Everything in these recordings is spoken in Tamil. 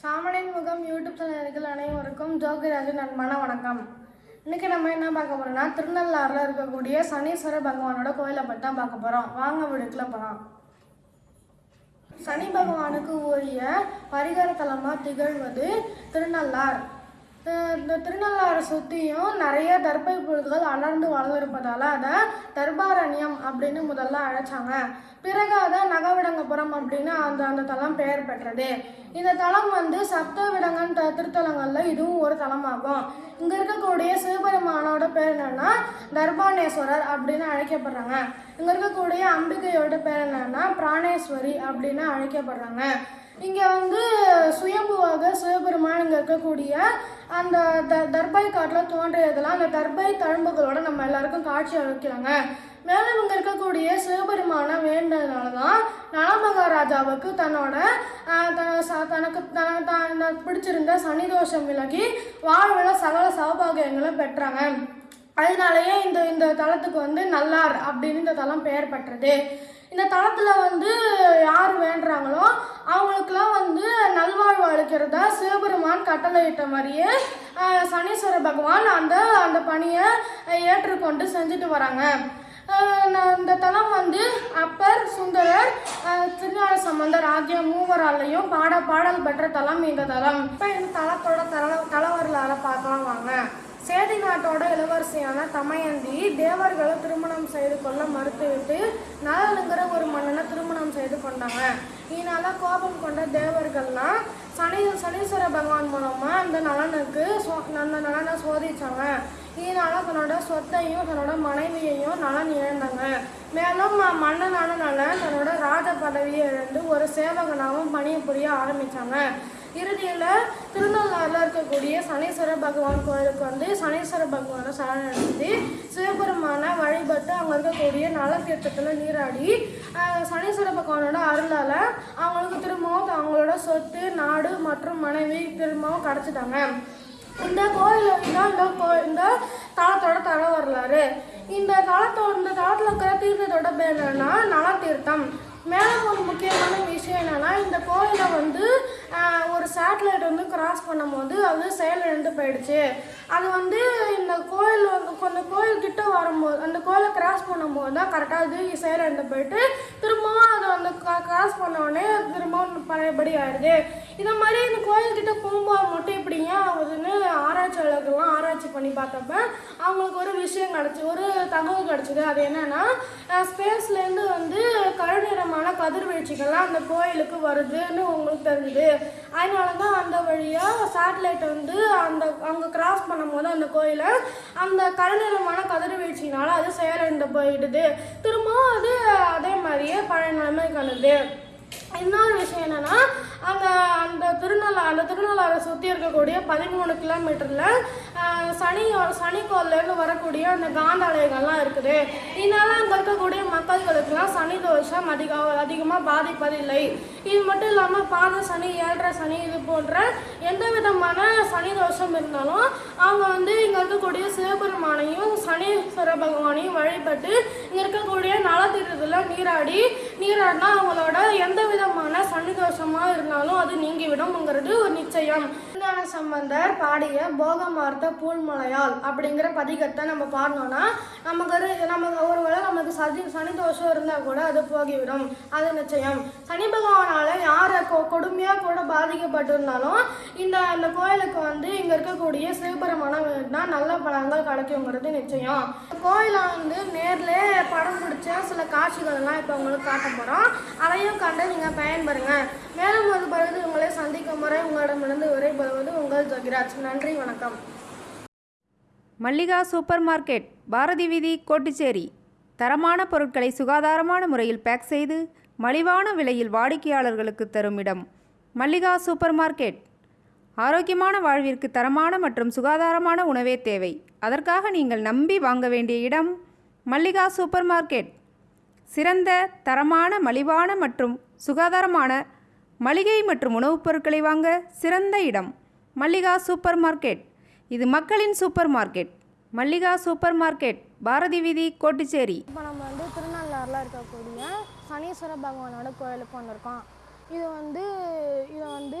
சாமனின் முகம் யூடியூப் சேனல்கள் அனைவருக்கும் ஜோகிராஜன் அன்பான வணக்கம். இன்னைக்கு நம்ம என்ன பார்க்க போறோம்னா திருநள்ளாறுல இருக்கக்கூடிய சனீஸ்வர பகவானோட கோயிலை பற்றி தான் பார்க்க போறோம். வாங்க வீடுக்கில் போகலாம் சனி பகவானுக்கு உரிய பரிகார தலமாக திகழ்வது திருநள்ளார் இந்த திருநள்ளாறு சுற்றியும் நிறைய தர்பை புழுதுகள் அடர்ந்து வளர்ந்திருப்பதால அதை தர்பாரண்யம் அப்படின்னு முதல்ல அழைச்சாங்க. பிறகு அதை நகவிடங்கபுரம் அப்படின்னு அந்த அந்த தலம் பெயர் பெற்றது. இந்த தலம் வந்து சப்த விடங்கன் த திருத்தலங்களில் இதுவும் ஒரு தலமாகும். இங்கே இருக்கக்கூடிய சிவபெருமானோட பேர் என்னென்னா தர்பானேஸ்வரர் அப்படின்னு அழைக்கப்படுறாங்க. இங்கே இருக்கக்கூடிய அம்பிகையோட பேர் என்னென்னா பிராணேஸ்வரி அப்படின்னு அழைக்கப்படுறாங்க. இங்கே வந்து சுயம்புவாக சிவபெருமான் இங்கே இருக்கக்கூடிய அந்த த தர்பாய் காட்டில் தோன்றியதெல்லாம் அந்த தர்பை தழும்புகளோட நம்ம எல்லாருக்கும் காட்சி அளிக்கிறாங்க. மேலும் இங்கே இருக்கக்கூடிய சிவபெருமான வேண்டதுனால தான் நலமகாராஜாவுக்கு தன்னோட ஆஹ், ச- தனக்கு தன தான் பிடிச்சிருந்த சனிதோஷம் விலகி வாழ்வில் சகல சௌபாகியங்களும் பெற்றாங்க. அதனாலயே இந்த இந்த தலத்துக்கு வந்து நல்லார் அப்படின்னு இந்த தலம் பெயர் பெற்றது. இந்த தளத்தில் வந்து யார் வேண்டுறாங்களோ அவங்களுக்குலாம் வந்து நல்வாழ்வு அளிக்கிறதா சிவபெருமான் கட்டளையிட்ட மாதிரியே சனீஸ்வர பகவான் அந்த அந்த பணியை ஏற்றுக்கொண்டு செஞ்சுட்டு வராங்க. இந்த தலம் வந்து அப்பர் சுந்தரர் ஆஹ், திருஞான சம்பந்தர் ஆகிய மூவராலையும் பாட பாடல் பெற்ற தலம் இந்த தலம். இப்போ இந்த தலத்தோட தல தலவரலாறு பார்க்கலாம் வாங்க. சேதி நாட்டோட இளவரசியான தமயந்தி தேவர்களை திருமணம் செய்து கொள்ள மறுத்துவிட்டு நலனுங்கிற ஒரு மன்னனை திருமணம் செய்து கொண்டாங்க. இதனால கோபம் கொண்ட தேவர்கள்லாம் சனி சனீஸ்வர பகவான் மூலமா அந்த நலனுக்கு சோ- அந்த நலனை சோதிச்சாங்க. இதனால தன்னோட சொத்தையும் தன்னோட மனைவியையும் நலன் இழந்தாங்க. மேலும் ம- மன்னனான நலன் தன்னோட ராஜ பதவியை இழந்து ஒரு சேவகனாகவும் பணியை புரிய ஆரம்பித்தாங்க இறுதியில் திருநள்ளாறில் இருக்கக்கூடிய சனீஸ்வர பகவான் கோயிலுக்கு வந்து சனீஸ்வர பகவானை சரணடைந்து சிவபெருமானை வழிபட்டு அங்கே இருக்கக்கூடிய நலத்தீர்த்தத்தில் நீராடி சனீஸ்வர பகவானோட அருளால் அவங்களுக்கு திரும்பவும் அவங்களோட சொத்து நாடு மற்றும் மனைவி திரும்பவும் கிடச்சிட்டாங்க. இந்த கோயில் தான் இந்த கோ இந்த தளத்தோட தர வரலாறு. இந்த தளத்தோட இந்த தளத்தில் இருக்கிற தீர்த்தத்தோட பேர் என்னன்னா நலத்தீர்த்தம். மேலே ஒரு முக்கியமான விஷயம் என்னென்னா இந்த கோயிலை வந்து ஒரு சேட்டலைட் வந்து கிராஸ் பண்ணும்போது அது செயலிழந்து போயிடுச்சு. அது வந்து இந்த கோயில் வந்து அந்த கோயில் கிட்ட வரும்போது அந்த கோயிலை கிராஸ் பண்ணும்போது தான் கரெக்டாக அது செயலிழந்து போயிட்டு திரும்பவும் அதை வந்து கிராஸ் பண்ண உடனே திரும்பவும் பழையபடி ஆயிடுது. இந்த மாதிரி இந்த கோயில் கிட்ட போகும்போது மட்டும் இப்படி ஏன் ஆகுதுன்னு ஆராய்ச்சியாளர்கள்லாம் ஆராய்ச்சி பண்ணி பார்த்தப்ப அவங்களுக்கு ஒரு விஷயம் கிடச்சி ஒரு தகவல் கிடச்சிது. அது என்னென்னா ஸ்பேஸ்லேருந்து வந்து கருநிறமான கதிர்வீழ்ச்சிகள்லாம் அந்த கோயிலுக்கு வருதுன்னு உங்களுக்கு தெரிஞ்சுது. அதனால தான் அந்த வழியாக சேட்டலைட் வந்து அந்த அங்கே கிராஸ் பண்ணும்போது அந்த கோயிலை அந்த கருநிறமான கதிர்வீழ்ச்சினால அது செயலிழந்து போயிடுது. திரும்பவும் அது அதே மாதிரியே பழைய நிலைமை கணுது இன்னொரு விஷயம் என்னன்னா அந்த அந்த திருநள்ளா அந்த திருநள்ளாரை சுற்றி இருக்கக்கூடிய பதிமூணு கிலோமீட்டரில் சனி சனிக்கோல்லேருந்து வரக்கூடிய அந்த காந்தாலயங்கள்லாம் இருக்குது. இதனால் அங்கே இருக்கக்கூடிய மக்கள்களுக்கெல்லாம் சனி தோஷம் அதிக அதிகமாக பாதிப்பதில்லை. இது மட்டும் இல்லாமல் பாத சனி ஏழரை சனி இது போன்ற எந்த விதமான சனி தோஷம் இருந்தாலும் அவங்க வந்து இங்கே இருக்கக்கூடிய சிவபெருமானையும் சனீஸ்வர பகவானையும் வழிபட்டு இங்கே இருக்கக்கூடிய நலத்திட்டத்தில் நீராடி நீராடினா அவங்களோட எந்த விதமான சனி இருந்தாலும் அது நீங்கிவிடும்ங்கிறது ஒரு நிச்சயம். திருஞான சம்பந்தர் பாடிய போகமார்த்த பூல்மலையால் அப்படிங்கிற பதிகத்தை நம்ம பாடினோம்னா நமக்கு ஒரு நமக்கு ஒருவேளை நமக்கு சதி சனிதோஷம் இருந்தால் கூட அது போகிவிடும். அது நிச்சயம். சனி பகவானால் யாரை கொ கொடுமையாக கூட பாதிக்கப்பட்டிருந்தாலும் இந்த அந்த கோயிலுக்கு வந்து இங்கே இருக்கக்கூடிய சிவபெருமானம் தான் நல்ல பழங்கள் கிடைக்குங்கிறது நிச்சயம். கோயிலை வந்து நேரில் படம் பிடிச்ச சில காட்சிகள்லாம் இப்போ உங்களுக்கு காட்ட போகிறோம் அதையும் கண்டு நீங்கள் பயன்பெறுங்க மேலும் ஒரு பிறகு உங்களை சந்திக்கும் முறை உங்களிடமிருந்து விடைபெறுவது உங்கள் ஜோகிராஜ். நன்றி வணக்கம். மல்லிகா சூப்பர் மார்க்கெட் பாரதி வீதி கோட்டுச்சேரி. தரமான பொருட்களை சுகாதாரமான முறையில் பேக் செய்து மலிவான விலையில் வாடிக்கையாளர்களுக்கு தரும் இடம் மல்லிகா சூப்பர் மார்க்கெட். ஆரோக்கியமான வாழ்விற்கு தரமான மற்றும் சுகாதாரமான உணவே தேவை. அதற்காக நீங்கள் நம்பி வாங்க வேண்டிய இடம் மல்லிகா சூப்பர் மார்க்கெட். சிறந்த தரமான மலிவான மற்றும் சுகாதாரமான மளிகை மற்றும் உணவுப் பொருட்களை வாங்க சிறந்த இடம் மல்லிகா சூப்பர் மார்க்கெட். இது மக்களின் supermarket. Mallika supermarket Bharathi வீதி கோட்டுச்சேரி. இப்போ நம்ம வந்து திருநள்ளாறில் இருக்கக்கூடிய சனீஸ்வர பகவானோட கோயிலுக்கு வந்திருக்கோம். இது வந்து இதை வந்து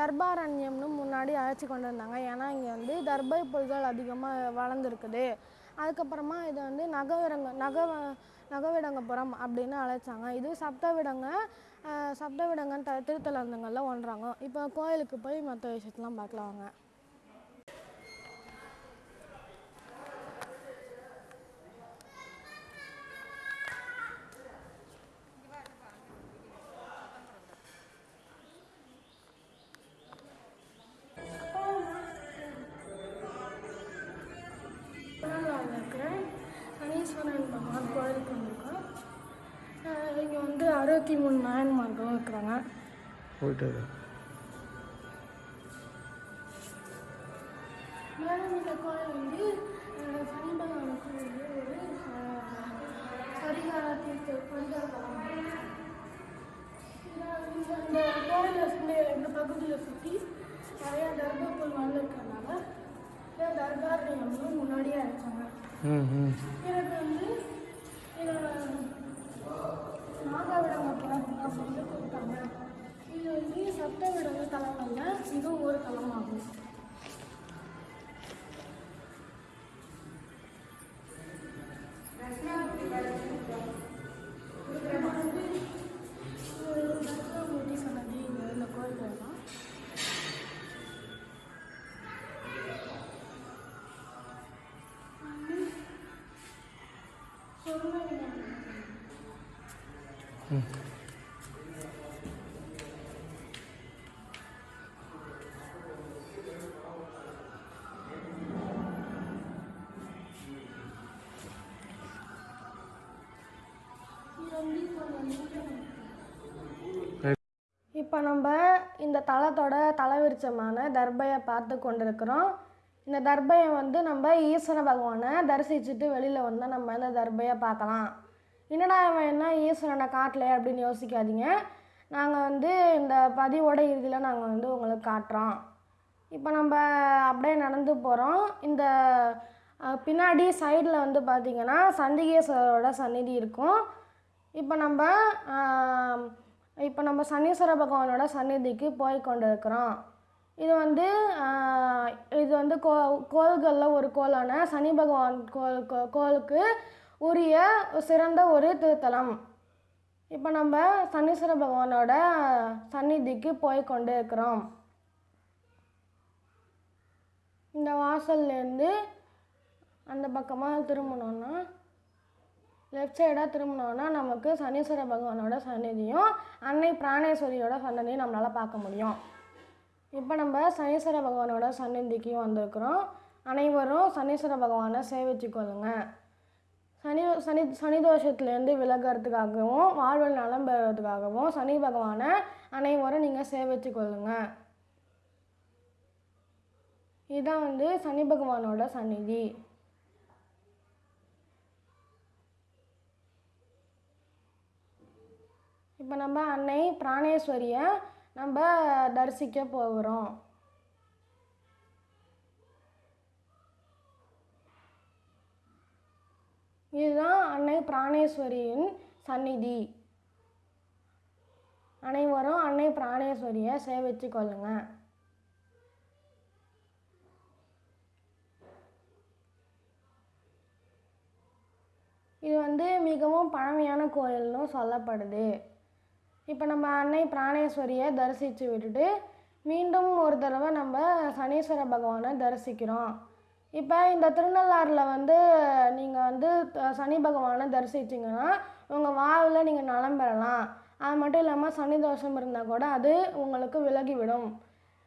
தர்பாரண்யம்னு முன்னாடி அழைச்சி கொண்டு இருந்தாங்க ஏன்னா இங்கே வந்து தர்பை புல்கள் அதிகமாக வளர்ந்துருக்குது. அதுக்கப்புறமா இதை வந்து நகரங்க நக நகவிடங்கபுரம் அப்படின்னு அழைச்சாங்க. இது சப்தவிடங்க சப்தவிடங்கன்னு த திருத்தலந்தங்களில் ஒன்றாங்க. இப்போ கோயிலுக்கு போய் மற்ற விஷயத்தெலாம் பார்க்கலாம் வாங்க அறுபத்தி மூணு நாயன்மார்களும் இருக்கிறாங்க போயிட்டு வரு. மேலும் இந்த கோயில் வந்து அஹ், சனி பகவானுக்கு வந்து ஒரு அஹ், பரிகார தீர்த்த பரிகார தலம். இத- இந்த இந்த கோயிலை சுற்றி இந்த பகுதியை சுற்றி நிறைய தர்பப்புல் வந்திருக்கறனால இதை தர்பாரண்யம்னு முன்னாடியே அழைச்சாங்க ம் ம் எனக்கு வந்து இதோட விடங்க நாகவிடங்கப்புறம் அப்படின்னு கொடுத்தாங்க. இது வந்து சப்த விடங்க தலங்களில் இதுவும் ஒரு தலமாகும் இப்போ நம்ம இந்த தலத்தோட தலைவிருச்சமான தர்பையை பார்த்து கொண்டிருக்கிறோம். இந்த தர்பையை வந்து நம்ம ஈஸ்வர பகவானை தரிசிச்சுட்டு வெளியில் வந்தால் நம்ம இந்த தர்பையை பார்க்கலாம். என்னடா இவன் என்ன ஈஸ்வரனை காட்டலை அப்படின்னு யோசிக்காதீங்க. நாங்கள் வந்து இந்த பதிவோட இறுதியில் நாங்கள் வந்து உங்களுக்கு காட்டுறோம். இப்போ நம்ம அப்படியே நடந்து போகிறோம் இந்த பின்னாடி சைடில் வந்து பார்த்திங்கன்னா சண்டிகேஸ்வரரோட சந்நிதி இருக்கும். இப்போ நம்ம இப்போ நம்ம சனீஸ்வர பகவானோட சந்நிதிக்கு போய் கொண்டு இருக்கிறோம் இது வந்து இது வந்து கோ கோள்களில் ஒரு கோளான சனி பகவான் கோல் கோ- கோளுக்கு உரிய சிறந்த ஒரு திருத்தலம். இப்போ நம்ம சனீஸ்வர பகவானோட சந்நிதிக்கு போய் கொண்டு இருக்கிறோம் இந்த வாசல்லேருந்து அந்த பக்கமாக திரும்பணுன்னா லெஃப்ட் சைடாக திரும்பினோன்னா நமக்கு சனீஸ்வர பகவானோட சன்னதியும் அன்னை பிராணேஸ்வரியோட சன்னதியும் நம்மளால் பார்க்க முடியும். இப்போ நம்ம சனீஸ்வர பகவானோட சன்னதிக்கு வந்திருக்கிறோம். அனைவரும் சனீஸ்வர பகவானை சேவிச்சு கொள்ளுங்க சனி சனி சனி தோஷத்துலேருந்து விலகிறதுக்காகவும் வாழ்வில் நலம் பெறுறதுக்காகவும் சனி பகவானை அனைவரும் நீங்கள் சேவிச்சு கொள்ளுங்க இதுதான் வந்து சனி பகவானோட சந்நிதி. இப்போ நம்ம அன்னை பிராணேஸ்வரியை நம்ம தரிசிக்க போகிறோம். இதுதான் அன்னை பிராணேஸ்வரியின் சந்நிதி. அனைவரும் அன்னை பிராணேஸ்வரியை சேவிச்சு கொள்ளுங்க. இது வந்து மிகவும் பழமையான கோயில்னு சொல்லப்படுது. இப்போ நம்ம அன்னை பிராணேஸ்வரியை தரிசித்து விட்டுட்டு மீண்டும் ஒரு தடவை நம்ம சனீஸ்வர பகவானை தரிசிக்கிறோம். இப்போ இந்த திருநள்ளாறில் வந்து நீங்கள் வந்து சனி பகவானை தரிசிச்சிங்கன்னா உங்கள் வாழ்வில் நீங்கள் நலம் பெறலாம். அது மட்டும் இல்லாமல் சனி தோஷம் இருந்தால் கூட அது உங்களுக்கு விலகிவிடும்.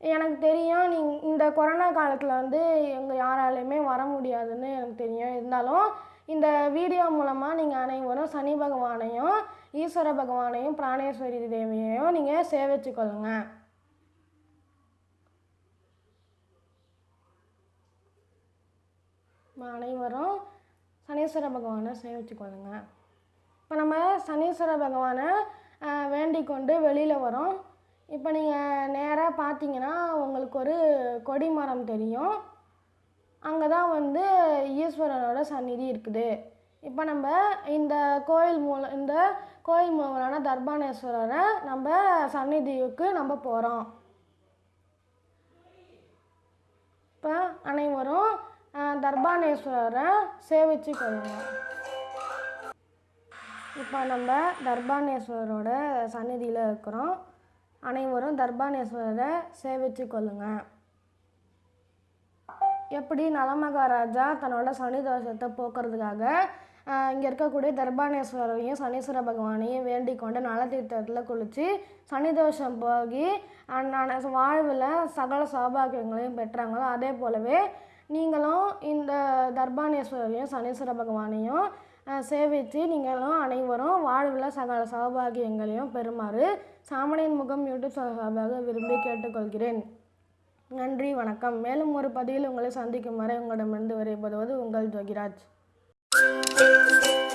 எனக்கு தெரியும் நீ இந்த கொரோனா காலத்தில் வந்து எங்கள் யாராலையுமே வர முடியாதுன்னு எனக்கு தெரியும். இருந்தாலும் இந்த வீடியோ மூலமாக நீங்கள் அனைவரும் சனி பகவானையும் ஈஸ்வர பகவானையும் பிராணேஸ்வரி தேவியையும் நீங்கள் சேவிச்சு கொள்ளுங்க அனைவரும் சனீஸ்வர பகவானை சேவிச்சு கொள்ளுங்க இப்போ நம்ம சனீஸ்வர பகவானை ஆஹ், வேண்டிக் கொண்டு வெளியில் வரோம். இப்போ நீங்கள் நேராக பார்த்தீங்கன்னா உங்களுக்கு ஒரு கொடிமரம் தெரியும். அங்கே தான் வந்து ஈஸ்வரனோட சந்நிதி இருக்குது. இப்போ நம்ம இந்த கோயில் மூலம் இந்த கோயில் தர்பானேஸ்வரரை நம்ம சந்நிதிக்கு நம்ம போகிறோம் இப்போ அனைவரும் தர்பானேஸ்வரரை சேவிச்சு கொள்ளுங்கள் இப்போ நம்ம தர்பானேஸ்வரரோட சந்நிதியில் இருக்கிறோம். அனைவரும் தர்பானேஸ்வரரை சேவிச்சு கொள்ளுங்க. எப்படி நலமகாராஜா தன்னோட சனி தோஷத்தை போக்குறதுக்காக இங்கே இருக்கக்கூடிய தர்பானேஸ்வரரையும் சனீஸ்வர பகவானையும் வேண்டிக் கொண்டு நலத்தீர்த்தத்தில் குளித்து சனி தோஷம் போகி அண்ணான வாழ்வில் சகல சௌபாகியங்களையும் பெற்றாங்களோ அதே போலவே நீங்களும் இந்த தர்பானேஸ்வரரையும் சனீஸ்வர பகவானையும் சேவித்து நீங்களும் அனைவரும் வாழ்வில் சகல சௌபாகியங்களையும் பெறுமாறு சாமணியின் முகம் யூடியூப் சார்பாக விரும்பி கேட்டுக்கொள்கிறேன். நன்றி வணக்கம். மேலும் ஒரு பதிவில் உங்களை சந்திக்கும் வரை உங்களிடமிருந்து விடைபெறுவது உங்கள் ஜோகிராஜ். Thank you.